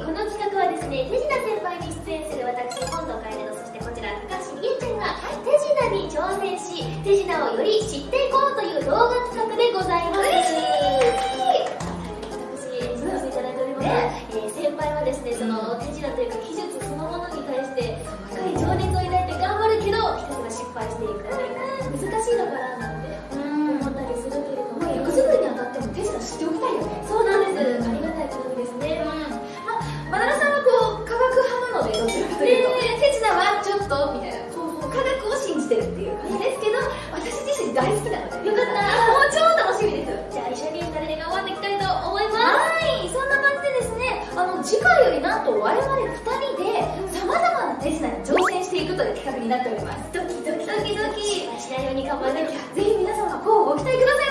この企画はですね手品先輩に出演する私本堂楓のそしてこちら高橋理恵ちゃんが手品に挑戦し手品をより知っていこうという動画企画でございます。私演じさせてい。ただいております、えー、先輩はですねその手品というか技術そのものに対して深い情熱を抱いて頑張るけどひたすら失敗していく。難しいのかな手品はちょっとみたいなそう科学を信じてるっていう感じですけど私自身大好きなのでよかったもう超楽しみですじゃあ一緒に二人で頑張っていきたいと思いますはいそんな感じでですねあの次回よりなんと我々2人でさまざまな手品に挑戦していくという企画になっておりますドキドキドキドキしないように頑張らなきゃぜひ皆様ごご期待ください